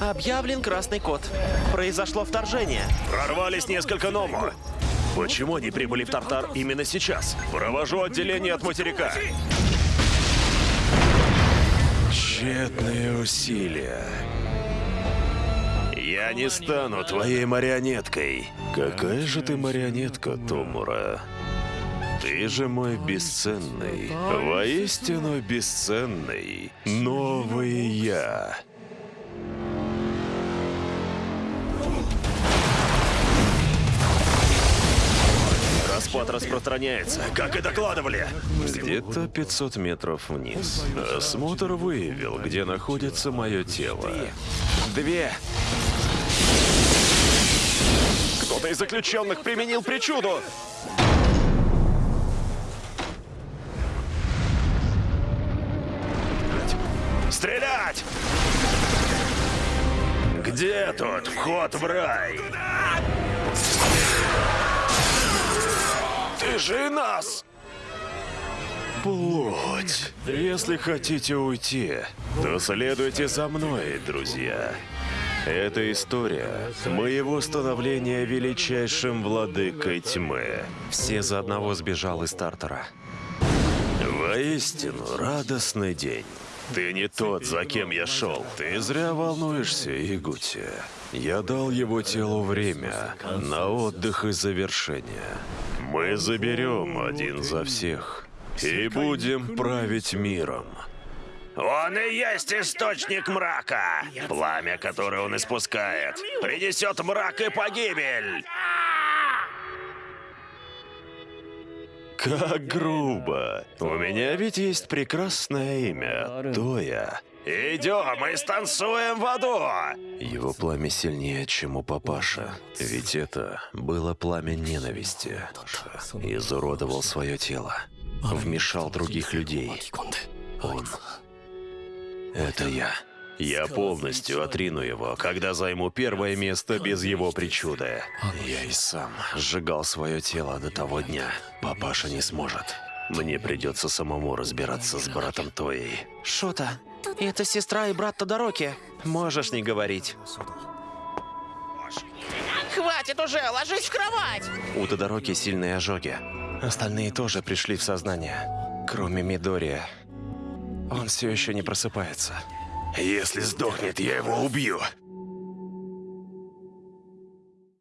Объявлен красный код. Произошло вторжение. Прорвались несколько Ному. Почему они прибыли в Тартар именно сейчас? Провожу отделение от материка. Тщетные усилия. Я не стану твоей марионеткой. Какая же ты марионетка, Томура? Ты же мой бесценный, воистину бесценный, новый я. Распад распространяется, как и докладывали. Где-то 500 метров вниз. Осмотр выявил, где находится мое тело. Две. Кто-то из заключенных применил причуду. Стрелять! Где тут вход в рай? Ты же нас! Плоть. Если хотите уйти, то следуйте за мной, друзья. Это история моего становления величайшим владыкой тьмы. Все за одного сбежал из стартера. Воистину радостный день. Ты не тот, за кем я шел. Ты зря волнуешься, Игути. Я дал его телу время на отдых и завершение. Мы заберем один за всех и будем править миром. Он и есть источник мрака. Пламя, которое он испускает, принесет мрак и погибель. Как грубо. У меня ведь есть прекрасное имя. Тоя. Идем и станцуем в аду! Его пламя сильнее, чем у папаша. Ведь это было пламя ненависти. Изуродовал свое тело. Вмешал других людей. Он. Это я. Я полностью отрину его, когда займу первое место без его причуды. Я и сам сжигал свое тело до того дня. Папаша не сможет. Мне придется самому разбираться с братом Тоей. Шота, это сестра и брат Тодороки. Можешь не говорить. Хватит уже, ложись в кровать! У Тодороки сильные ожоги. Остальные тоже пришли в сознание. Кроме Мидория. Он все еще не просыпается. Если сдохнет, я его убью.